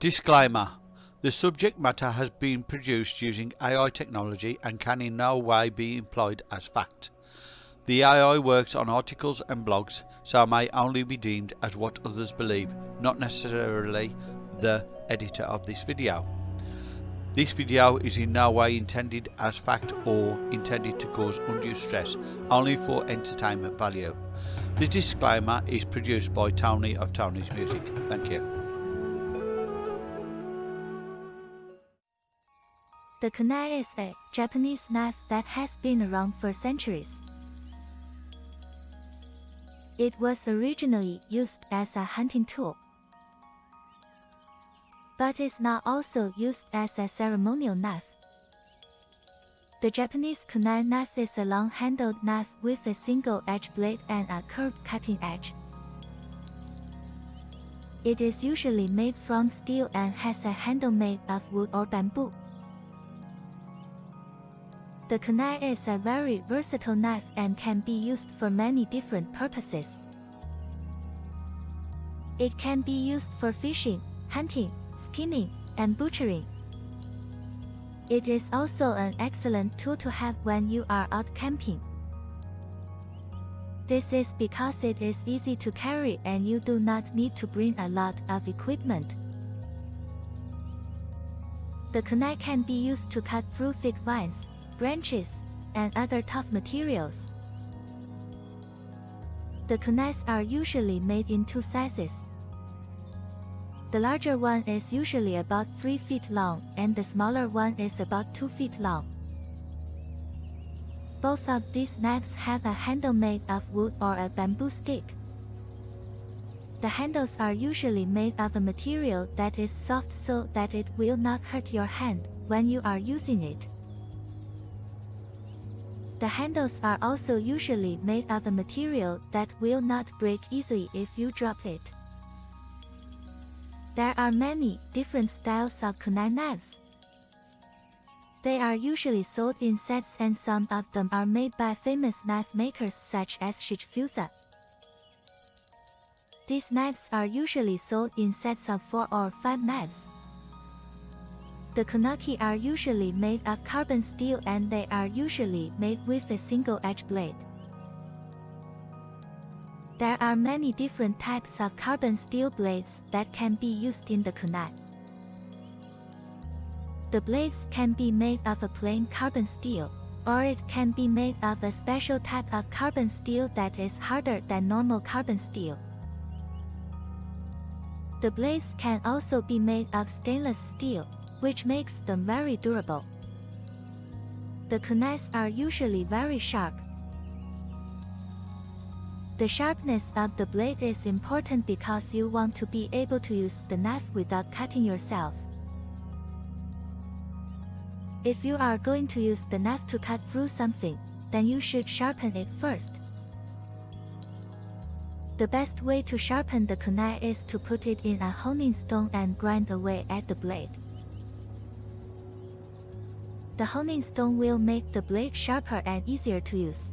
Disclaimer The subject matter has been produced using AI technology and can in no way be employed as fact. The AI works on articles and blogs, so may only be deemed as what others believe, not necessarily the editor of this video. This video is in no way intended as fact or intended to cause undue stress, only for entertainment value. The disclaimer is produced by Tony of Tony's Music. Thank you. The kunai is a Japanese knife that has been around for centuries. It was originally used as a hunting tool, but is now also used as a ceremonial knife. The Japanese kunai knife is a long-handled knife with a single edge blade and a curved cutting edge. It is usually made from steel and has a handle made of wood or bamboo. The kunai is a very versatile knife and can be used for many different purposes. It can be used for fishing, hunting, skinning, and butchering. It is also an excellent tool to have when you are out camping. This is because it is easy to carry and you do not need to bring a lot of equipment. The kunai can be used to cut through thick vines, branches, and other tough materials. The kunais are usually made in two sizes. The larger one is usually about 3 feet long and the smaller one is about 2 feet long. Both of these knives have a handle made of wood or a bamboo stick. The handles are usually made of a material that is soft so that it will not hurt your hand when you are using it. The handles are also usually made of a material that will not break easily if you drop it. There are many different styles of kunai knives. They are usually sold in sets and some of them are made by famous knife makers such as Shichifusa. These knives are usually sold in sets of 4 or 5 knives. The kunaki are usually made of carbon steel and they are usually made with a single edge blade. There are many different types of carbon steel blades that can be used in the kunai. The blades can be made of a plain carbon steel, or it can be made of a special type of carbon steel that is harder than normal carbon steel. The blades can also be made of stainless steel, which makes them very durable. The kunais are usually very sharp. The sharpness of the blade is important because you want to be able to use the knife without cutting yourself. If you are going to use the knife to cut through something, then you should sharpen it first. The best way to sharpen the kunai is to put it in a honing stone and grind away at the blade. The honing stone will make the blade sharper and easier to use.